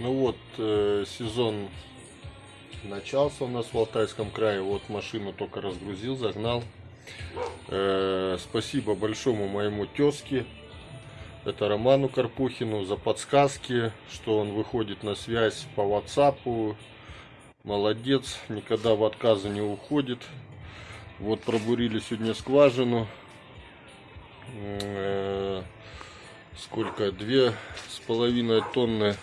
Ну вот, э, сезон начался у нас в Алтайском крае. Вот машину только разгрузил, загнал. Э, спасибо большому моему тезке, это Роману Карпухину, за подсказки, что он выходит на связь по WhatsApp. Молодец, никогда в отказы не уходит. Вот пробурили сегодня скважину. Э, сколько? Две с половиной тонны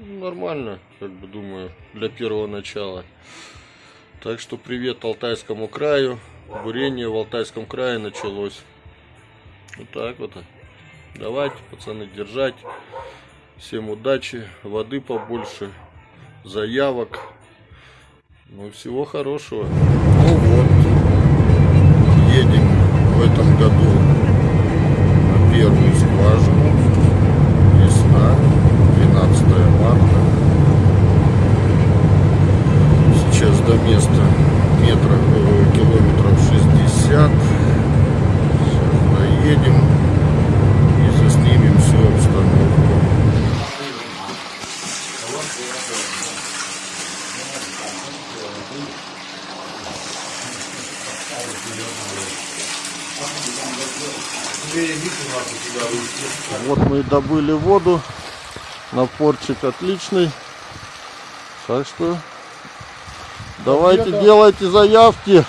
Нормально, как бы думаю, для первого начала. Так что привет Алтайскому краю. Бурение в Алтайском крае началось. Вот так вот. Давайте, пацаны, держать. Всем удачи, воды побольше, заявок. Ну, всего хорошего. Ну вот, едем в этом году на первую скважину. Места метров, э, километров 60. Сейчас доедем и заснимем всю обстановку. Вот мы и добыли воду. Напорчик отличный. Так что давайте делайте заявки.